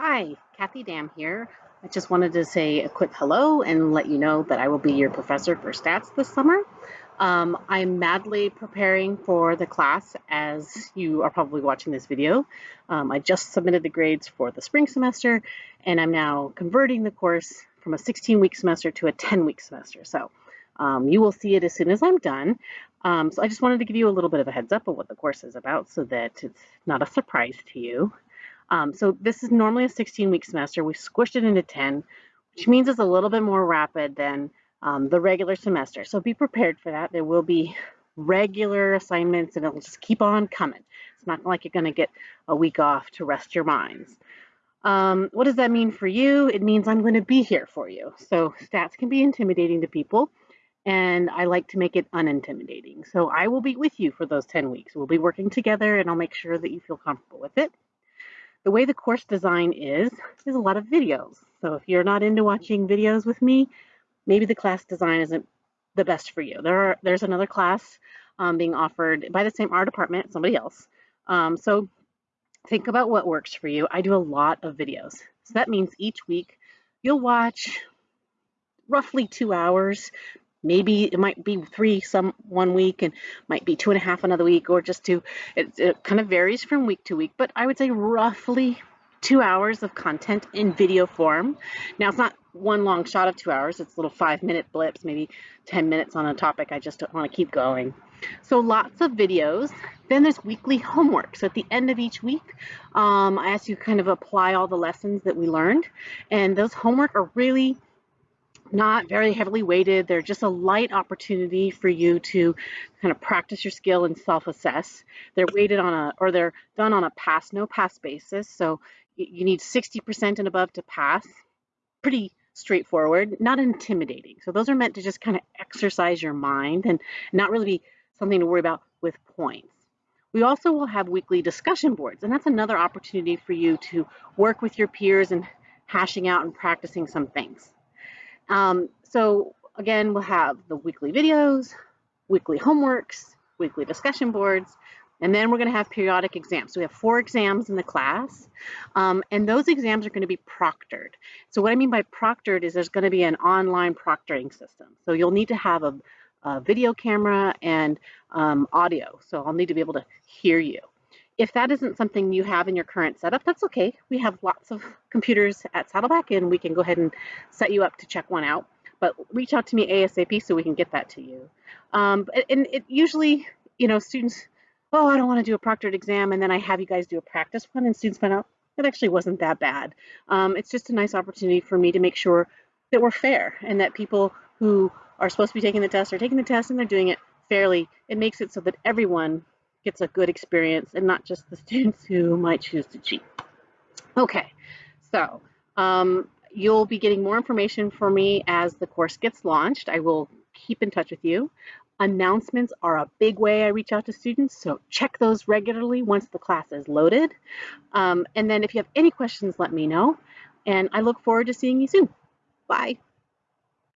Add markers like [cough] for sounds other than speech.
Hi, Kathy Dam here. I just wanted to say a quick hello and let you know that I will be your professor for stats this summer. Um, I'm madly preparing for the class as you are probably watching this video. Um, I just submitted the grades for the spring semester and I'm now converting the course from a 16 week semester to a 10 week semester. So um, you will see it as soon as I'm done. Um, so I just wanted to give you a little bit of a heads up of what the course is about so that it's not a surprise to you. Um, so this is normally a 16 week semester. We've squished it into 10, which means it's a little bit more rapid than um, the regular semester. So be prepared for that. There will be regular assignments and it'll just keep on coming. It's not like you're going to get a week off to rest your minds. Um, what does that mean for you? It means I'm going to be here for you. So stats can be intimidating to people and I like to make it unintimidating. So I will be with you for those 10 weeks. We'll be working together and I'll make sure that you feel comfortable with it. The way the course design is, is a lot of videos. So if you're not into watching videos with me, maybe the class design isn't the best for you. There are, there's another class um, being offered by the same art department, somebody else. Um, so think about what works for you. I do a lot of videos. So that means each week you'll watch roughly two hours maybe it might be three some one week and might be two and a half another week or just two. It, it, kind of varies from week to week but i would say roughly two hours of content in video form. Now it's not one long shot of two hours. It's little five minute blips maybe 10 minutes on a topic i just want to keep going. So lots of videos. Then there's weekly homework. So at the end of each week um, i ask you kind of apply all the lessons that we learned and those homework are really not very heavily weighted. They're just a light opportunity for you to kind of practice your skill and self-assess. They're weighted on a, or they're done on a pass, no pass basis. So you need 60% and above to pass. Pretty straightforward, not intimidating. So those are meant to just kind of exercise your mind and not really be something to worry about with points. We also will have weekly discussion boards, and that's another opportunity for you to work with your peers and hashing out and practicing some things. Um, so again, we'll have the weekly videos, weekly homeworks, weekly discussion boards, and then we're going to have periodic exams. So we have four exams in the class, um, and those exams are going to be proctored. So what I mean by proctored is there's going to be an online proctoring system. So you'll need to have a, a video camera and um, audio. So I'll need to be able to hear you. If that isn't something you have in your current setup, that's okay. We have lots of [laughs] computers at Saddleback and we can go ahead and set you up to check one out. But reach out to me ASAP so we can get that to you. Um, and it usually, you know, students, oh, I don't want to do a proctored exam, and then I have you guys do a practice one, and students find out it actually wasn't that bad. Um, it's just a nice opportunity for me to make sure that we're fair and that people who are supposed to be taking the test are taking the test and they're doing it fairly. It makes it so that everyone gets a good experience and not just the students who [laughs] might choose to cheat. Okay, so um, you'll be getting more information for me as the course gets launched. I will keep in touch with you. Announcements are a big way I reach out to students, so check those regularly once the class is loaded. Um, and then if you have any questions, let me know. And I look forward to seeing you soon. Bye.